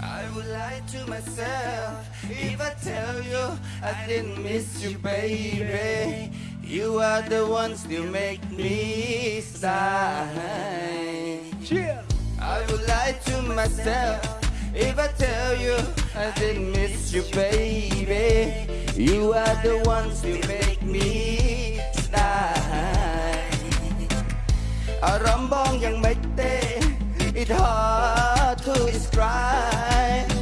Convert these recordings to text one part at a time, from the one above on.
I would lie to myself if I tell you I didn't miss you, baby. You are the ones still make me sigh lie to myself if I tell you I didn't miss you, baby. You are the ones who make me die. อารมณ์บ้องยังไม่เต้ It hard to describe.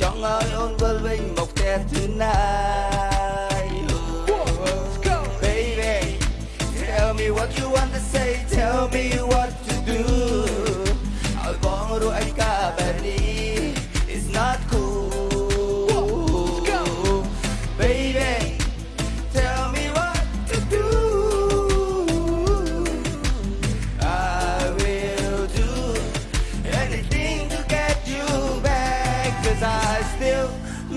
จ้องเอาโอนเวลวิ่งบอกแต่ tonight. Baby, tell me what you want to say. Tell me what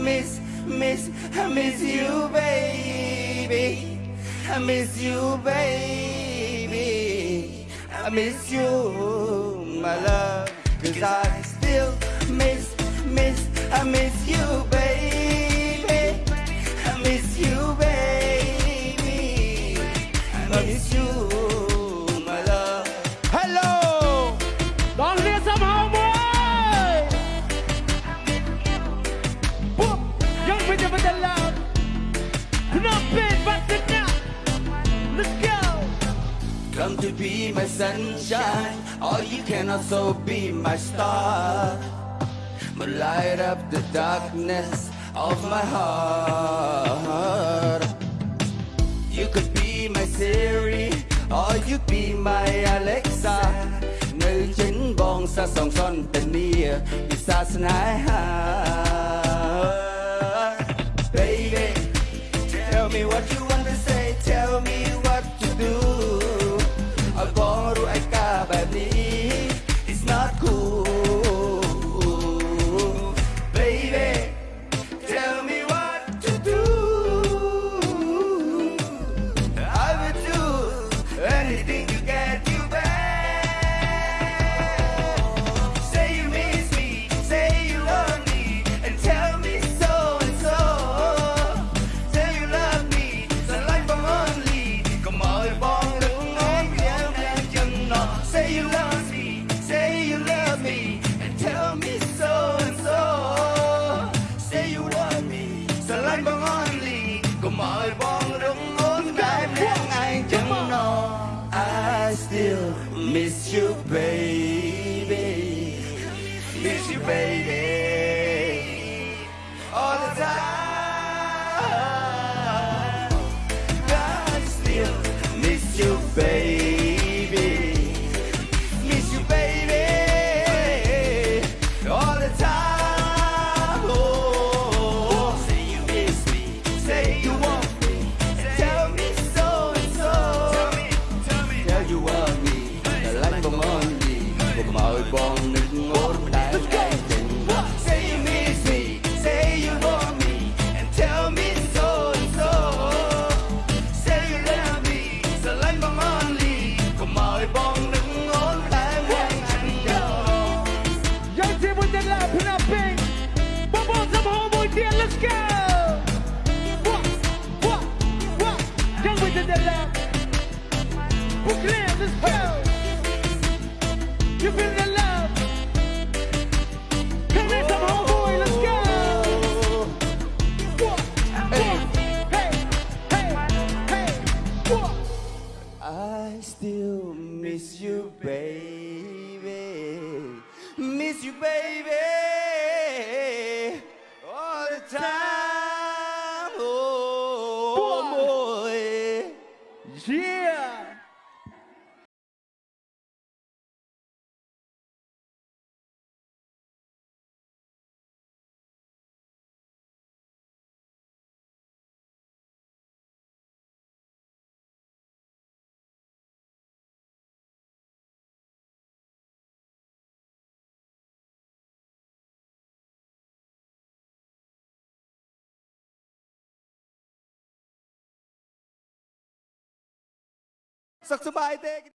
miss, miss, I miss you baby. I miss you baby. I miss you my love. Cause I still miss, miss, I miss you baby Come to be my sunshine, or you can also be my star. But light up the darkness of my heart. You could be my Siri, or you be my Alexa. នៅចិនបងសាសងសន្តានាពិសាស្នេហា I still miss you baby. here, let's go! What? What? What? come with the love. Brooklyn, let's go! You feel the love? Come here, some homeboy, let's go! What? walk, hey, hey, hey, what? I still miss you, baby. Miss you, baby time Saksubahay Tech!